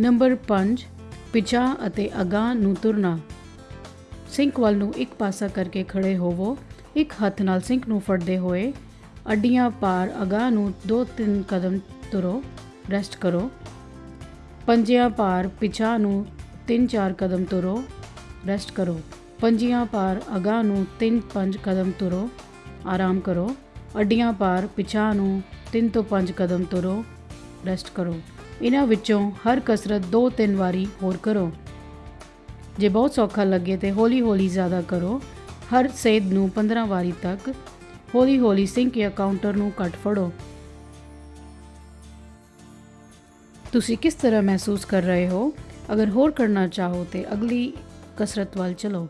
Number 5 ਪਿਛਾ ਅਤੇ ਅਗਾਂਹ ਨੂੰ ਤੁਰਨਾ। ਸਿੰਕ ਵੱਲ ਨੂੰ ਇੱਕ ਪਾਸਾ ਕਰਕੇ ਖੜੇ ਹੋਵੋ। ਇੱਕ ਹੱਥ ਨਾਲ ਸਿੰਕ ਨੂੰ ਫੜਦੇ ਹੋਏ ਅੱਡੀਆਂ ਪਾਰ ਅਗਾਂਹ ਨੂੰ 2-3 ਕਦਮ ਤੁਰੋ, ਰੈਸਟ ਕਰੋ। ਪੰਜਿਆਂ ਪਾਰ ਪਿਛਾ ਨੂੰ 3-4 ਕਦਮ ਤੁਰੋ, ਰੈਸਟ ਕਰੋ। ਪੰਜੀਆਂ ਪਾਰ ਅਗਾਂਹ ਨੂੰ 3-5 ਕਦਮ ਤੁਰੋ, ਆਰਾਮ ਕਰੋ। ਅੱਡੀਆਂ ਪਾਰ ਪਿਛਾ ਨੂੰ 3 ਤੋਂ 5 ਕਦਮ ਤੁਰੋ, ਰੈਸਟ ਕਰੋ। ਇਹਨਾਂ ਵਿੱਚੋਂ ਹਰ ਕਸਰਤ 2-3 ਵਾਰੀ ਹੋਰ ਕਰੋ। ਜੇ ਬਹੁਤ ਸੌਖਾ ਲੱਗੇ ਤੇ ਹੌਲੀ-ਹੌਲੀ ਜ਼ਿਆਦਾ ਕਰੋ। ਹਰ ਸੇਧ ਨੂੰ 15 ਵਾਰੀ ਤੱਕ ਹੌਲੀ-ਹੌਲੀ ਸਿੰਕ ਜਾਂ ਕਾਊਂਟਰ ਨੂੰ ਘੱਟ ਫੜੋ। ਤੁਸੀਂ ਕਿਸ ਤਰ੍ਹਾਂ ਮਹਿਸੂਸ ਕਰ ਰਹੇ ਹੋ? ਅਗਰ ਹੋਰ ਕਰਨਾ ਚਾਹੋ ਤੇ ਅਗਲੀ ਕਸਰਤ ਵੱਲ ਚਲੋ।